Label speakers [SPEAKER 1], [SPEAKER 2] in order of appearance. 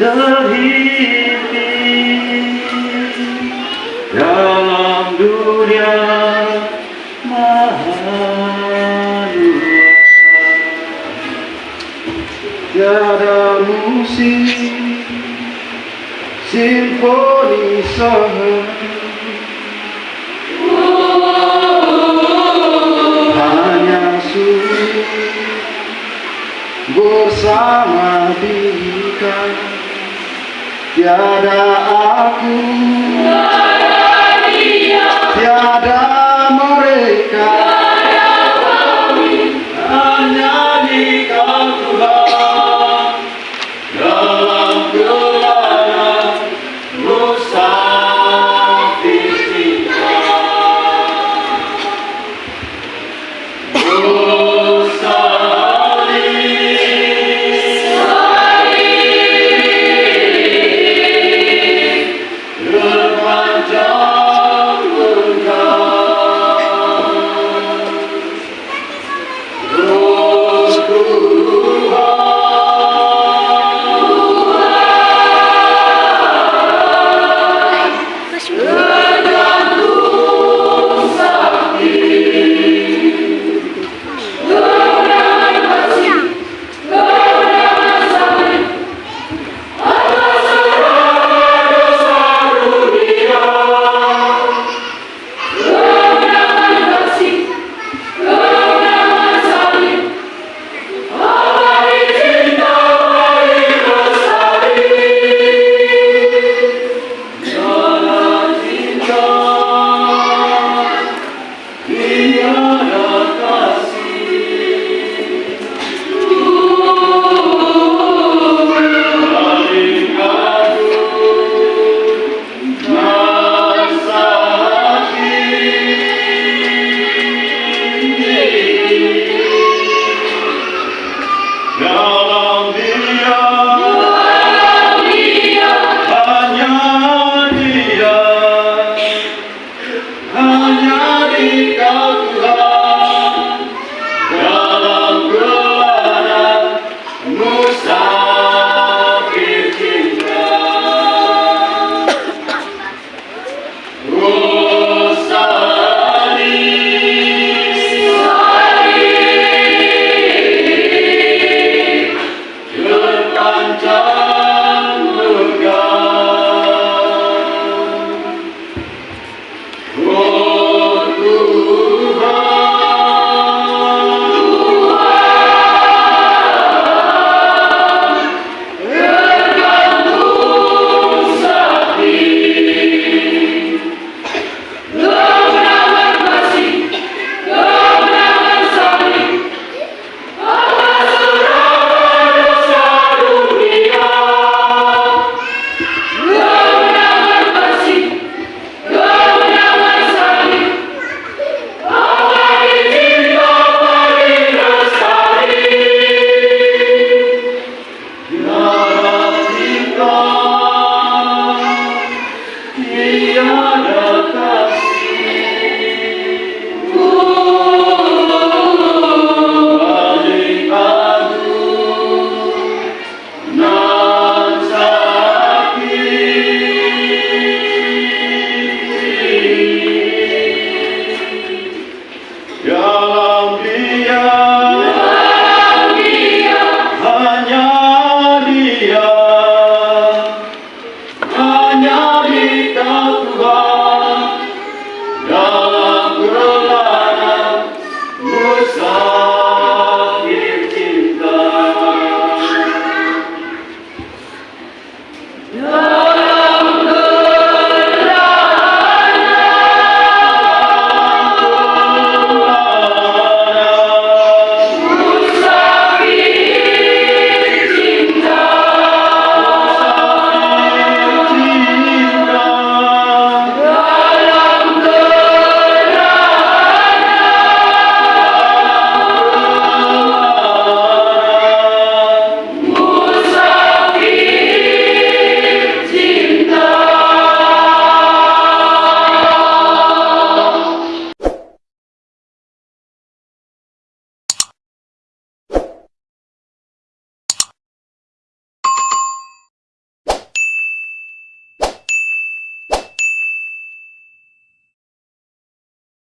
[SPEAKER 1] terhimpit dalam dunia maha tiada musik simfoni saham hanya sunyi bersama tiada aku tiada dia.